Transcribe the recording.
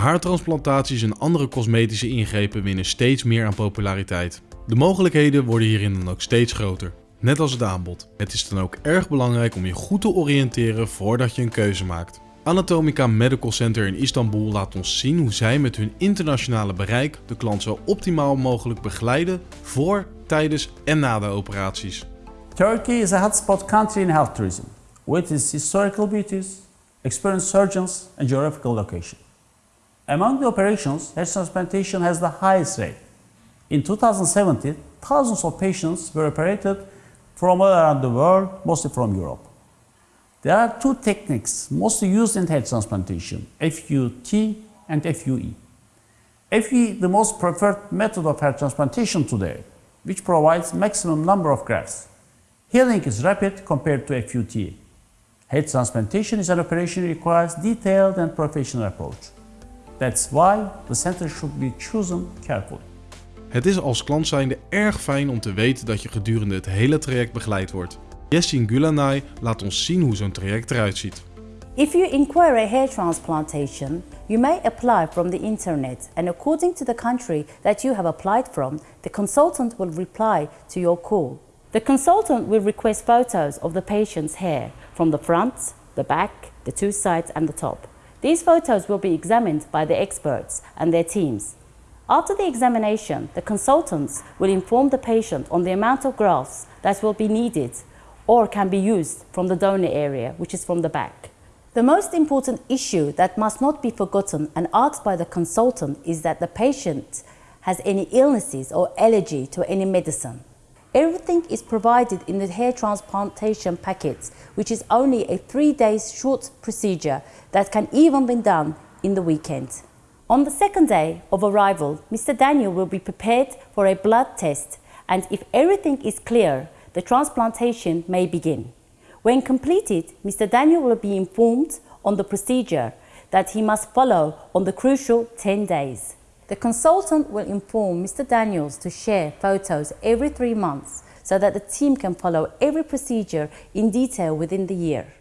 Haartransplantaties en andere cosmetische ingrepen winnen steeds meer aan populariteit. De mogelijkheden worden hierin dan ook steeds groter, net als het aanbod. Het is dan ook erg belangrijk om je goed te oriënteren voordat je een keuze maakt. Anatomica Medical Center in Istanbul laat ons zien hoe zij met hun internationale bereik de klant zo optimaal mogelijk begeleiden voor, tijdens en na de operaties. Turkey is a hotspot country in health tourism, with its historical beauties, experienced surgeons and geographical location. Among the operations, hair transplantation has the highest rate. In 2017, thousands of patients were operated from all around the world, mostly from Europe. There are two techniques mostly used in hair transplantation, FUT and FUE. FUE the most preferred method of hair transplantation today, which provides maximum number of grafts. Healing is rapid compared to FUT. Hair transplantation is an operation that requires detailed and professional approach. That's why the center should be chosen carefully. Het is als klant zijnde erg fijn om te weten dat je gedurende het hele traject begeleid wordt. Jessin Gulanay laat ons zien hoe zo'n traject eruit ziet. If you inquire a hair transplantation, you may apply from the internet and according to the country that you have applied from, the consultant will reply to your call. The consultant will request photos of the patient's hair from the front, the back, the two sides and the top. These photos will be examined by the experts and their teams. After the examination, the consultants will inform the patient on the amount of grafts that will be needed or can be used from the donor area, which is from the back. The most important issue that must not be forgotten and asked by the consultant is that the patient has any illnesses or allergy to any medicine. Everything is provided in the hair transplantation packets, which is only a three days short procedure that can even be done in the weekend. On the second day of arrival, Mr. Daniel will be prepared for a blood test and if everything is clear, the transplantation may begin. When completed, Mr. Daniel will be informed on the procedure that he must follow on the crucial 10 days. The consultant will inform Mr. Daniels to share photos every three months so that the team can follow every procedure in detail within the year.